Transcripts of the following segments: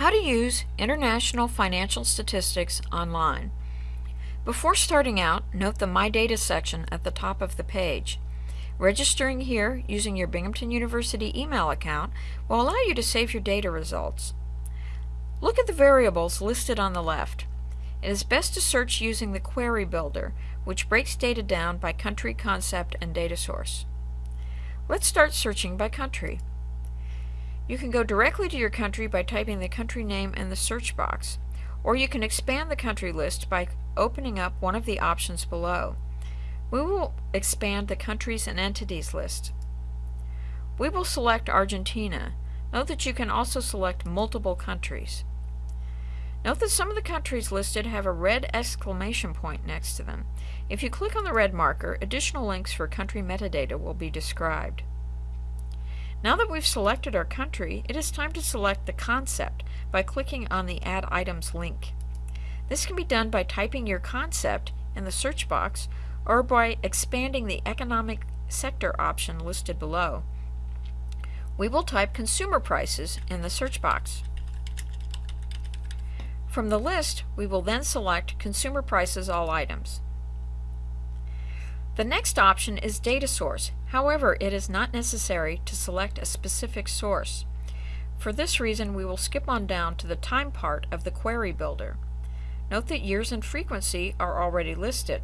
How to use International Financial Statistics online. Before starting out, note the My Data section at the top of the page. Registering here using your Binghamton University email account will allow you to save your data results. Look at the variables listed on the left. It is best to search using the Query Builder, which breaks data down by country, concept, and data source. Let's start searching by country. You can go directly to your country by typing the country name in the search box, or you can expand the country list by opening up one of the options below. We will expand the countries and entities list. We will select Argentina. Note that you can also select multiple countries. Note that some of the countries listed have a red exclamation point next to them. If you click on the red marker, additional links for country metadata will be described. Now that we've selected our country, it is time to select the concept by clicking on the Add Items link. This can be done by typing your concept in the search box or by expanding the economic sector option listed below. We will type consumer prices in the search box. From the list, we will then select Consumer Prices All Items. The next option is data source. However, it is not necessary to select a specific source. For this reason, we will skip on down to the time part of the query builder. Note that years and frequency are already listed.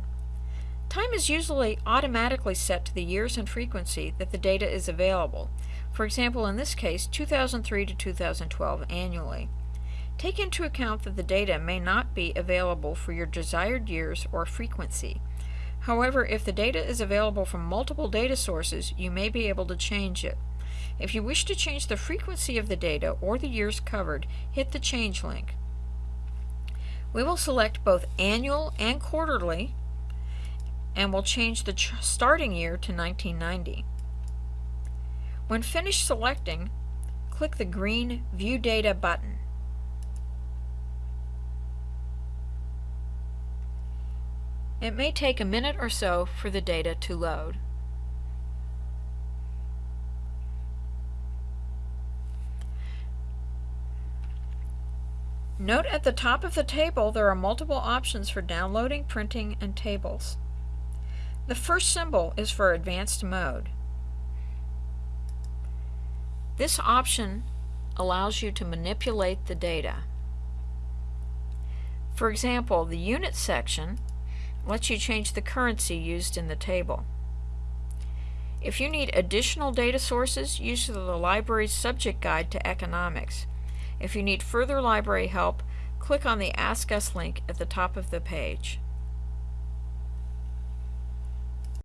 Time is usually automatically set to the years and frequency that the data is available. For example, in this case, 2003 to 2012 annually. Take into account that the data may not be available for your desired years or frequency. However, if the data is available from multiple data sources, you may be able to change it. If you wish to change the frequency of the data or the years covered, hit the Change link. We will select both annual and quarterly and will change the starting year to 1990. When finished selecting, click the green View Data button. It may take a minute or so for the data to load. Note at the top of the table there are multiple options for downloading, printing, and tables. The first symbol is for advanced mode. This option allows you to manipulate the data. For example, the unit section lets you change the currency used in the table. If you need additional data sources, use the library's subject guide to economics. If you need further library help, click on the Ask Us link at the top of the page.